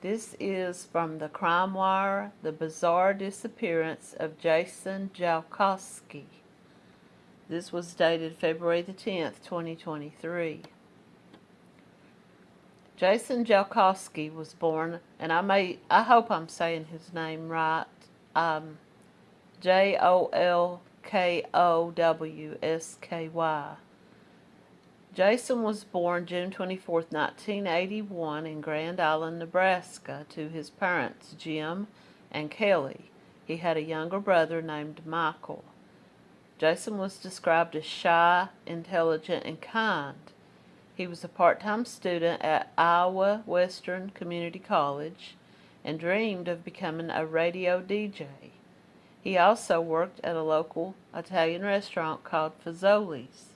This is from the Crime Wire, the bizarre disappearance of Jason Jolkowski. This was dated February the 10th, 2023. Jason Jolkowski was born, and I may, I hope I'm saying his name right, um, J-O-L-K-O-W-S-K-Y. Jason was born June 24, 1981 in Grand Island, Nebraska to his parents, Jim and Kelly. He had a younger brother named Michael. Jason was described as shy, intelligent, and kind. He was a part-time student at Iowa Western Community College and dreamed of becoming a radio DJ. He also worked at a local Italian restaurant called Fazoli's.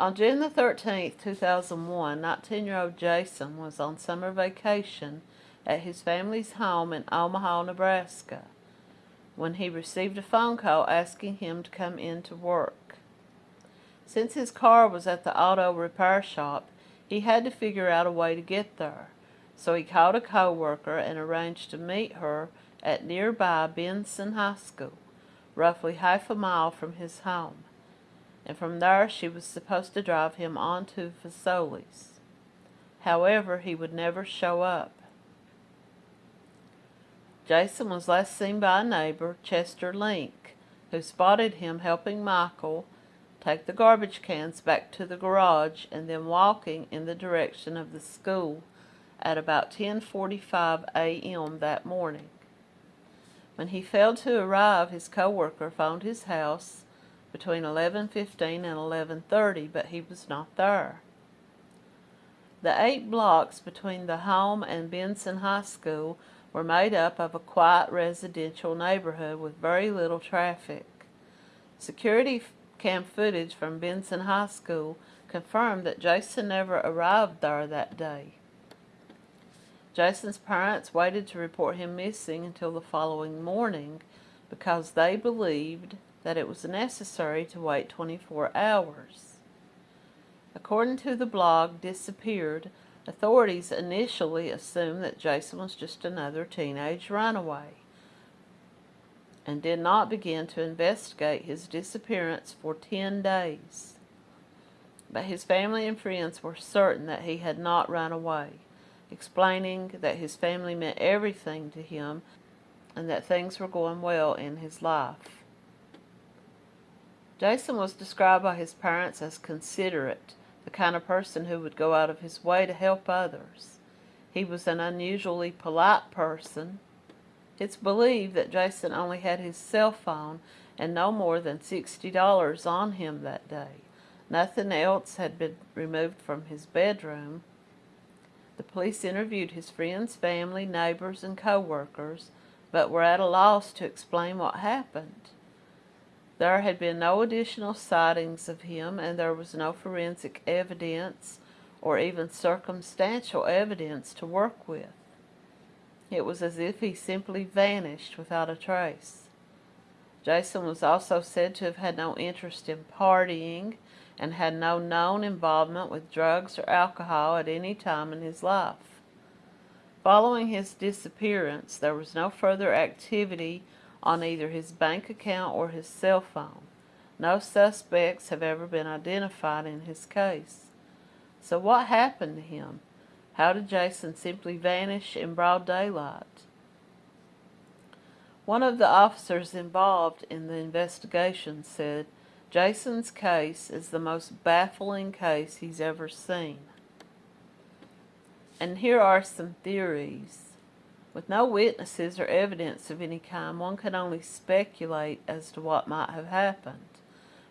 On June the 13th, 2001, 19-year-old Jason was on summer vacation at his family's home in Omaha, Nebraska, when he received a phone call asking him to come in to work. Since his car was at the auto repair shop, he had to figure out a way to get there, so he called a co-worker and arranged to meet her at nearby Benson High School, roughly half a mile from his home and from there she was supposed to drive him on to Fazoli's. However, he would never show up. Jason was last seen by a neighbor, Chester Link, who spotted him helping Michael take the garbage cans back to the garage and then walking in the direction of the school at about 10.45 a.m. that morning. When he failed to arrive, his co-worker phoned his house between 11.15 and 11.30, but he was not there. The eight blocks between the home and Benson High School were made up of a quiet residential neighborhood with very little traffic. Security cam footage from Benson High School confirmed that Jason never arrived there that day. Jason's parents waited to report him missing until the following morning because they believed that it was necessary to wait 24 hours. According to the blog Disappeared, authorities initially assumed that Jason was just another teenage runaway and did not begin to investigate his disappearance for 10 days. But his family and friends were certain that he had not run away, explaining that his family meant everything to him and that things were going well in his life. Jason was described by his parents as considerate, the kind of person who would go out of his way to help others. He was an unusually polite person. It's believed that Jason only had his cell phone and no more than $60 on him that day. Nothing else had been removed from his bedroom. The police interviewed his friends, family, neighbors, and co-workers, but were at a loss to explain what happened. There had been no additional sightings of him and there was no forensic evidence or even circumstantial evidence to work with. It was as if he simply vanished without a trace. Jason was also said to have had no interest in partying and had no known involvement with drugs or alcohol at any time in his life. Following his disappearance, there was no further activity on either his bank account or his cell phone. No suspects have ever been identified in his case. So what happened to him? How did Jason simply vanish in broad daylight? One of the officers involved in the investigation said, Jason's case is the most baffling case he's ever seen. And here are some theories. With no witnesses or evidence of any kind, one can only speculate as to what might have happened.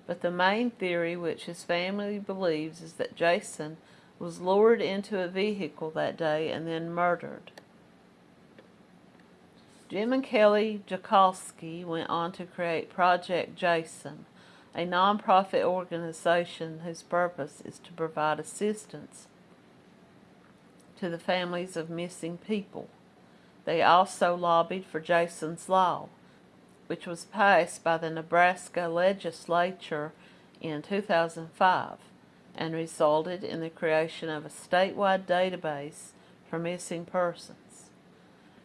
But the main theory which his family believes is that Jason was lured into a vehicle that day and then murdered. Jim and Kelly Jakolski went on to create Project Jason, a nonprofit organization whose purpose is to provide assistance to the families of missing people. They also lobbied for Jason's Law, which was passed by the Nebraska legislature in 2005 and resulted in the creation of a statewide database for missing persons.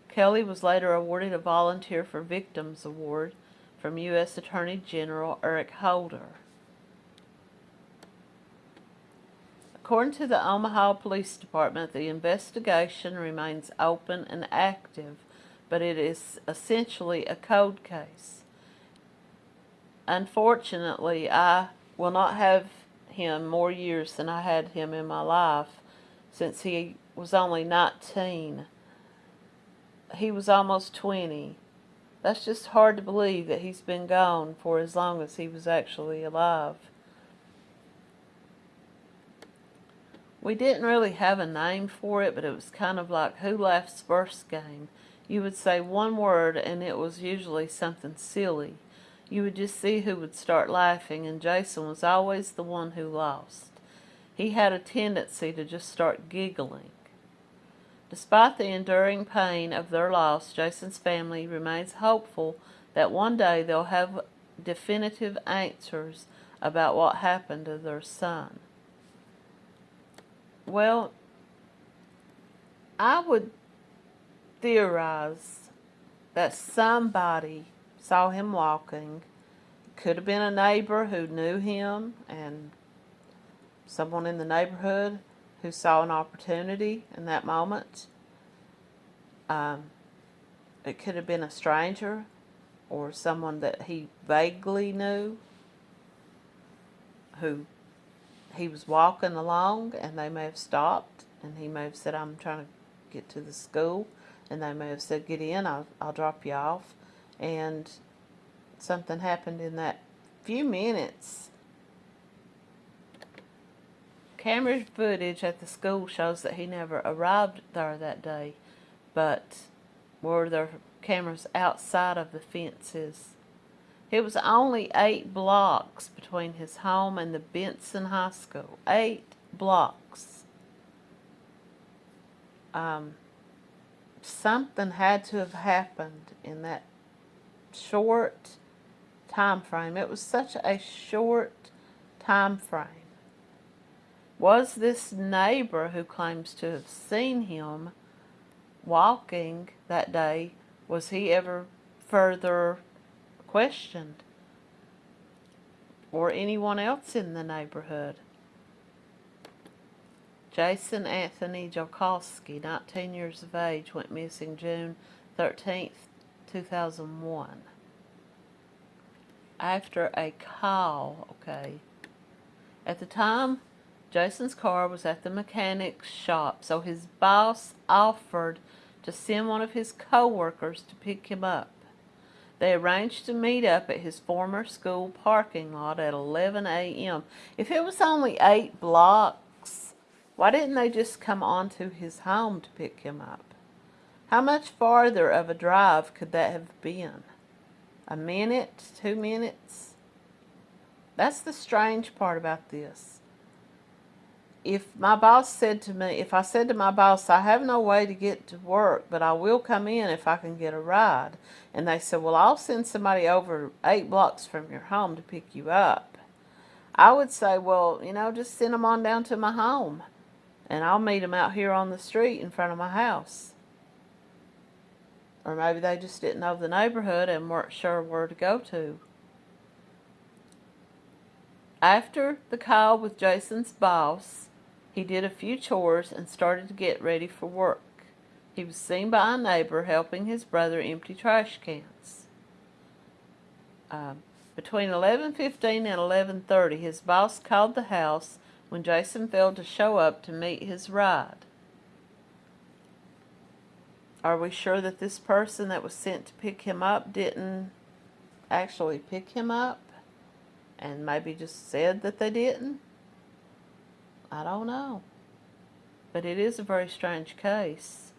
Kelly was later awarded a Volunteer for Victims Award from U.S. Attorney General Eric Holder. According to the Omaha Police Department, the investigation remains open and active, but it is essentially a cold case. Unfortunately, I will not have him more years than I had him in my life since he was only 19. He was almost 20. That's just hard to believe that he's been gone for as long as he was actually alive. We didn't really have a name for it, but it was kind of like Who Laughs First game. You would say one word and it was usually something silly you would just see who would start laughing, and Jason was always the one who lost. He had a tendency to just start giggling. Despite the enduring pain of their loss, Jason's family remains hopeful that one day they'll have definitive answers about what happened to their son. Well, I would theorize that somebody saw him walking. Could have been a neighbor who knew him and someone in the neighborhood who saw an opportunity in that moment. Um, it could have been a stranger or someone that he vaguely knew who he was walking along and they may have stopped and he may have said, I'm trying to get to the school. And they may have said, get in, I'll, I'll drop you off and something happened in that few minutes. Camera footage at the school shows that he never arrived there that day, but were there cameras outside of the fences? It was only eight blocks between his home and the Benson High School. Eight blocks. Um, something had to have happened in that short time frame. It was such a short time frame. Was this neighbor who claims to have seen him walking that day, was he ever further questioned? Or anyone else in the neighborhood? Jason Anthony Jokalski, 19 years of age, went missing June 13th, 2001. After a call, okay. At the time, Jason's car was at the mechanic's shop, so his boss offered to send one of his co-workers to pick him up. They arranged to meet up at his former school parking lot at 11 a.m. If it was only eight blocks, why didn't they just come on to his home to pick him up? How much farther of a drive could that have been? A minute? Two minutes? That's the strange part about this. If my boss said to me, if I said to my boss, I have no way to get to work, but I will come in if I can get a ride. And they said, well, I'll send somebody over eight blocks from your home to pick you up. I would say, well, you know, just send them on down to my home. And I'll meet them out here on the street in front of my house. Or maybe they just didn't know the neighborhood and weren't sure where to go to. After the call with Jason's boss, he did a few chores and started to get ready for work. He was seen by a neighbor helping his brother empty trash cans. Uh, between 11.15 and 11.30, his boss called the house when Jason failed to show up to meet his ride. Are we sure that this person that was sent to pick him up didn't actually pick him up? And maybe just said that they didn't? I don't know. But it is a very strange case.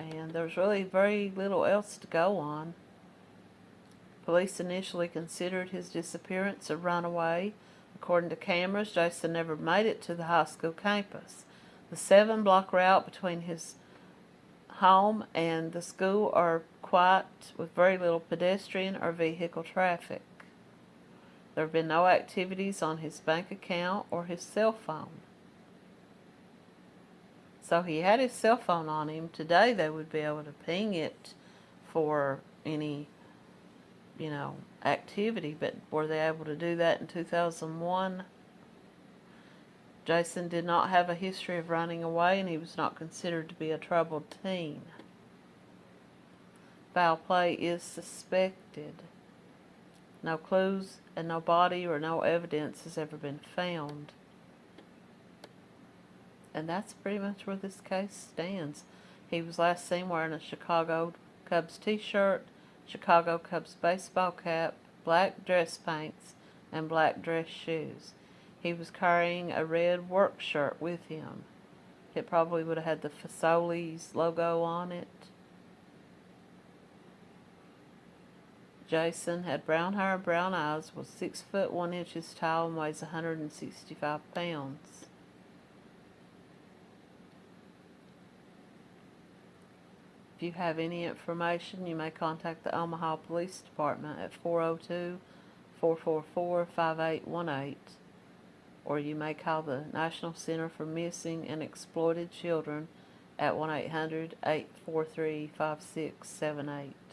And there's really very little else to go on. Police initially considered his disappearance a runaway. According to cameras, Jason never made it to the high school campus. The seven block route between his home and the school are quiet with very little pedestrian or vehicle traffic. There have been no activities on his bank account or his cell phone. So he had his cell phone on him. Today they would be able to ping it for any, you know, activity, but were they able to do that in 2001? Jason did not have a history of running away and he was not considered to be a troubled teen. Foul play is suspected. No clues and no body or no evidence has ever been found. And that's pretty much where this case stands. He was last seen wearing a Chicago Cubs t-shirt, Chicago Cubs baseball cap, black dress pants, and black dress shoes. He was carrying a red work shirt with him. It probably would have had the Fazoli's logo on it. Jason had brown hair, brown eyes, was six foot one inches tall, and weighs 165 pounds. If you have any information, you may contact the Omaha Police Department at 402 444 5818 or you may call the National Center for Missing and Exploited Children at 1 800 843 5678.